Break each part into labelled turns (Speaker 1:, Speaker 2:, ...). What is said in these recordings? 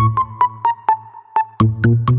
Speaker 1: Thank you.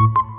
Speaker 1: you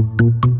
Speaker 1: Gracias. you.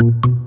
Speaker 1: Thank you.